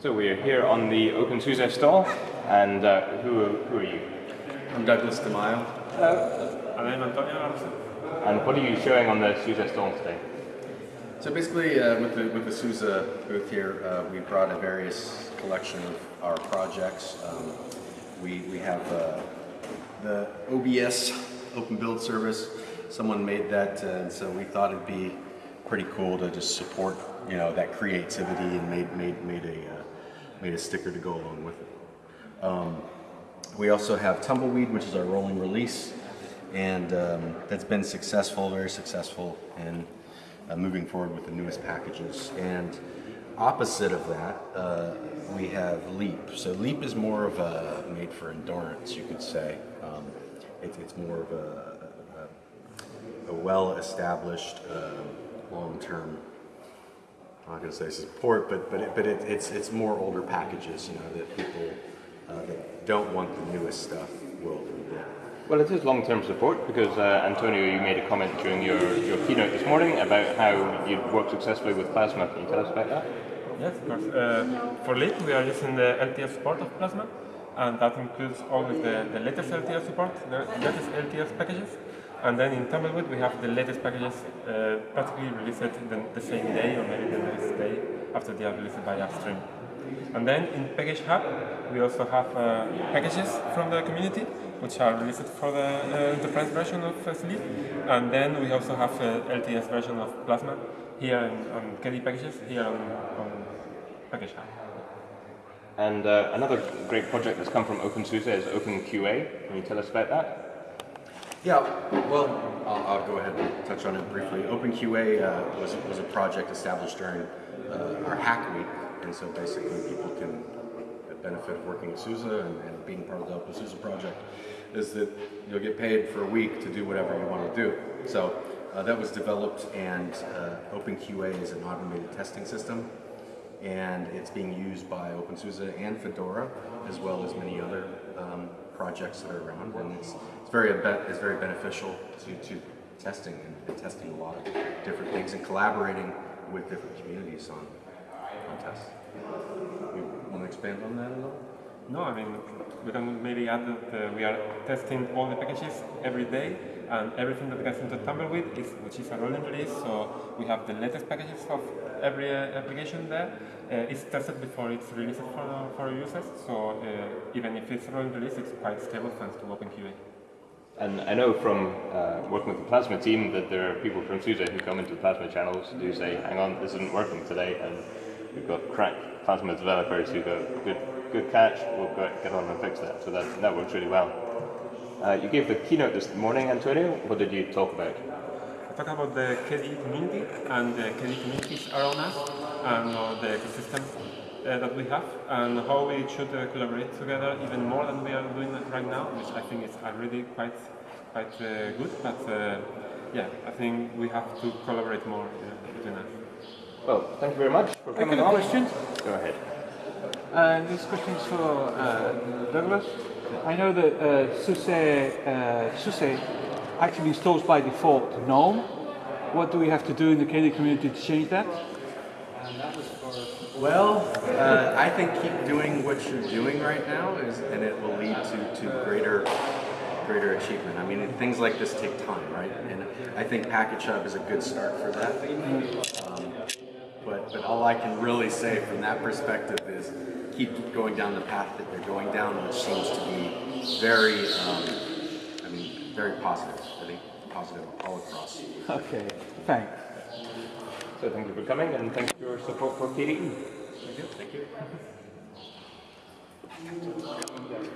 So we're here on the OpenSUSE stall, and uh, who, who are you? I'm Douglas DeMaio. And I'm Antonio Arce. And what are you showing on the SUSE stall today? So basically, uh, with the with the SUSE booth here, uh, we brought a various collection of our projects. Um, we we have uh, the OBS Open Build Service. Someone made that, uh, and so we thought it'd be pretty cool to just support you know that creativity and made made made a uh, made a sticker to go along with it. Um, we also have Tumbleweed, which is our rolling release, and um, that's been successful, very successful, and uh, moving forward with the newest packages. And opposite of that, uh, we have Leap. So Leap is more of a made for endurance, you could say. Um, it, it's more of a, a, a well-established, uh, long-term I'm not going to say support, but but it, but it, it's it's more older packages, you know, that people uh, that don't want the newest stuff will get. Well, it is long-term support because uh, Antonio, you made a comment during your, your keynote this morning about how you worked successfully with Plasma. Can you tell us about that? Yes, of course. Uh, for Leap, we are using the LTS support of Plasma, and that includes always the, the latest LTS support, the latest LTS packages. And then in Tumbleweed, we have the latest packages uh, practically released the, the, same day or maybe the next day after they are released by upstream. And then in Package Hub, we also have uh, packages from the community, which are released for the uh, enterprise version of uh, SLE. And then we also have the LTS version of Plasma here in, on KDE packages, here on, on Package Hub. And uh, another great project that's come from OpenSUSE is OpenQA. Can you tell us about that? Yeah, well, I'll, I'll, go ahead and touch on it briefly. OpenQA uh, was, was a project established during uh, our Hack Week, and so basically people can benefit of working at SUSE and, and being part of the OpenSUSE project is that you'll get paid for a week to do whatever you want to do. So uh, that was developed, and uh, OpenQA is an automated testing system, and it's being used by OpenSUSE and Fedora, as well as many other um, projects that are around, and it's, it's very it's very beneficial to, to testing and, and, testing a lot of different things and collaborating with different communities on, on tests. You want to expand on that a little? No, I mean, we can maybe add that uh, we are testing all the packages every day and everything that gets into Tumbleweed, is, which is a rolling release, so we have the latest packages of every uh, application there. Uh, it's tested before it's released for, for users, so uh, even if it's a rolling release, it's quite stable thanks to OpenQA. And I know from uh, working with the Plasma team that there are people from SUSE who come into the Plasma channels who say, hang on, this isn't working today, and we've got crack Plasma developers who go, good, good catch, we'll get on and fix that. So that, that works really well. Uh, you gave the keynote this morning, Antonio. What did you talk about? I talked about the KDE community and the KDE communities around us and uh, the ecosystem uh, that we have and how we should uh, collaborate together even more than we are doing right now, which I think is already quite quite uh, good. But uh, yeah, I think we have to collaborate more between us. Well, thank you very much for coming I got question. Go ahead. Uh, this question is for uh, Douglas. I know that uh, SUSE, uh, actually installs by default GNOME. What do we have to do in the KDE community to change that? Well, uh, I think keep doing what you're doing right now, is, and it will lead to, to greater greater achievement. I mean, things like this take time, right? And I think Package Hub is a good start for that. Um, but, but all I can really say from that perspective is keep going down the path that they're going down, which seems to be very, um, I mean, very positive. I think positive all across. Okay, thanks. So thank you for coming and thank you for your support for KDE. Thank you. Thank you.